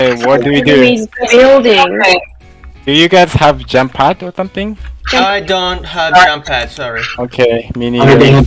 Hey, what do we do? Building. Do you guys have jump pad or something? I don't have jump pad, sorry. Okay, me neither.